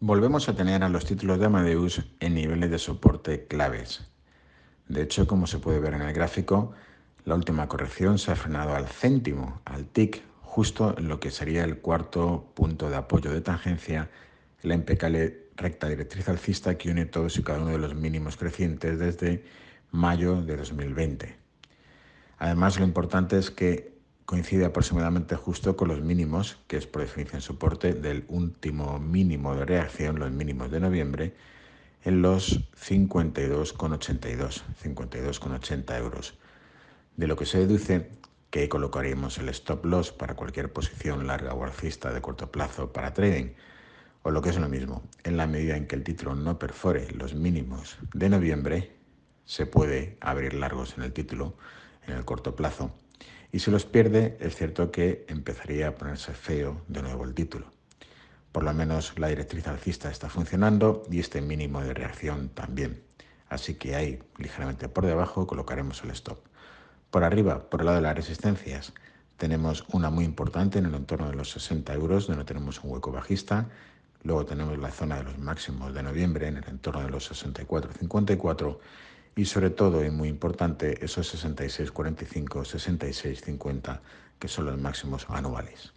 Volvemos a tener a los títulos de Amadeus en niveles de soporte claves. De hecho, como se puede ver en el gráfico, la última corrección se ha frenado al céntimo, al TIC, justo en lo que sería el cuarto punto de apoyo de tangencia, la impecable recta directriz alcista que une todos y cada uno de los mínimos crecientes desde mayo de 2020. Además, lo importante es que coincide aproximadamente justo con los mínimos, que es por definición soporte, del último mínimo de reacción, los mínimos de noviembre, en los 52,82, 52,80 euros. De lo que se deduce que colocaríamos el stop loss para cualquier posición larga o alcista de corto plazo para trading, o lo que es lo mismo, en la medida en que el título no perfore los mínimos de noviembre, se puede abrir largos en el título en el corto plazo y si los pierde es cierto que empezaría a ponerse feo de nuevo el título. Por lo menos la directriz alcista está funcionando y este mínimo de reacción también. Así que ahí, ligeramente por debajo, colocaremos el stop. Por arriba, por el lado de las resistencias, tenemos una muy importante en el entorno de los 60 euros, donde tenemos un hueco bajista. Luego tenemos la zona de los máximos de noviembre en el entorno de los 64,54 y sobre todo, y muy importante, esos 66,45, 66,50, que son los máximos anuales.